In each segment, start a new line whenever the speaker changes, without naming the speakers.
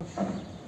you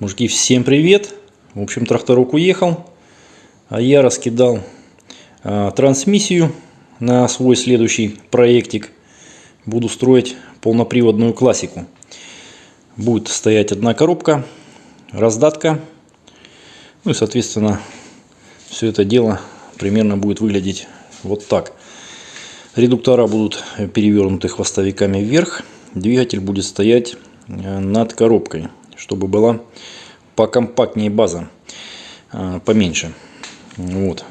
Ребятушки, всем привет! В общем, тракторок уехал, а я раскидал а, трансмиссию на свой следующий проектик. Буду строить полноприводную классику. Будет стоять одна коробка, раздатка. Ну и, соответственно, все это дело примерно будет выглядеть вот так. Редуктора будут перевернуты хвостовиками вверх. Двигатель будет стоять э, над коробкой чтобы была покомпактнее база, а, поменьше. Вот.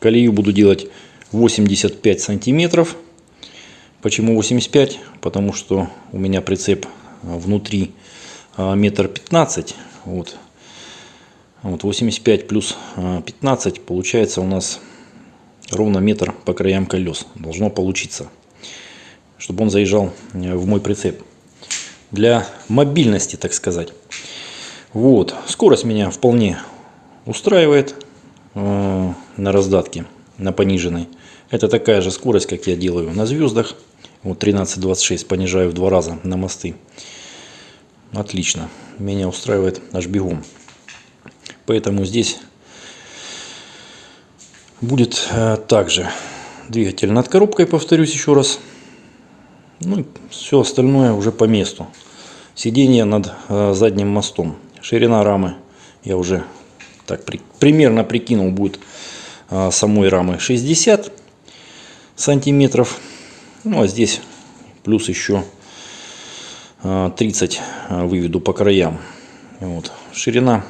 Колею буду делать 85 сантиметров. Почему 85? Потому что у меня прицеп внутри а, метр пятнадцать. Вот. Вот 85 плюс 15 а, получается у нас ровно метр по краям колес. Должно получиться. Чтобы он заезжал в мой прицеп для мобильности, так сказать. Вот, скорость меня вполне устраивает э, на раздатке, на пониженной. Это такая же скорость, как я делаю на звездах. Вот 13-26 понижаю в два раза на мосты. Отлично, меня устраивает аж бегом. Поэтому здесь будет э, также двигатель над коробкой, повторюсь еще раз. Ну, все остальное уже по месту. Сиденье над э, задним мостом. Ширина рамы я уже так при, примерно прикинул будет э, самой рамы 60 сантиметров. Ну а здесь плюс еще э, 30 э, выведу по краям. Вот. Ширина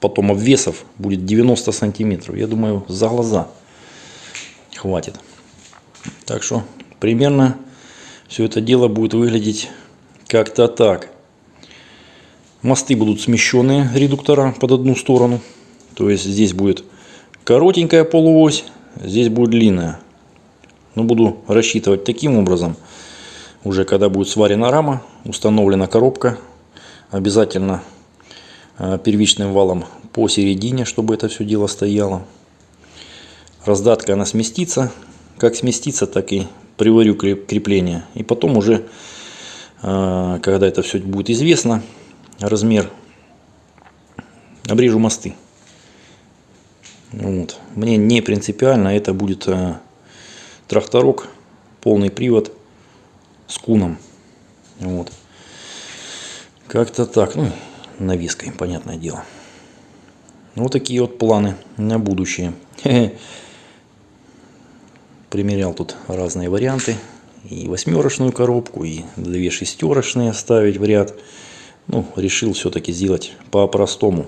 потом обвесов будет 90 сантиметров. Я думаю, за глаза хватит. Так что примерно все это дело будет выглядеть как-то так. Мосты будут смещенные редуктора под одну сторону. То есть здесь будет коротенькая полуось, здесь будет длинная. Но буду рассчитывать таким образом, уже когда будет сварена рама, установлена коробка, обязательно э, первичным валом посередине, чтобы это все дело стояло. Раздатка она сместится, как сместится, так и приварю крепление. И потом уже, а, когда это все будет известно, размер, обрежу мосты. Вот. Мне не принципиально, это будет а, тракторок, полный привод с куном. Вот. Как-то так, ну, навеской, понятное дело. Вот такие вот планы на будущее. примерял тут разные варианты. И восьмерочную коробку, и две шестерочные ставить в ряд. Ну, решил все-таки сделать по-простому.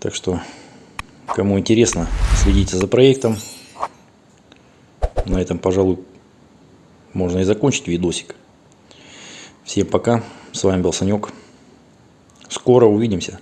Так что, кому интересно, следите за проектом. На этом, пожалуй, можно и закончить видосик. Всем пока. С вами был Санек. Скоро увидимся.